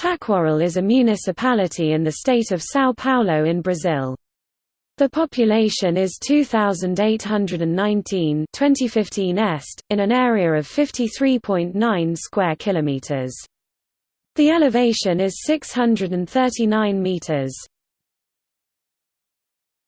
Taquaral is a municipality in the state of São Paulo in Brazil. The population is 2819 2015 est in an area of 53.9 square kilometers. The elevation is 639 meters.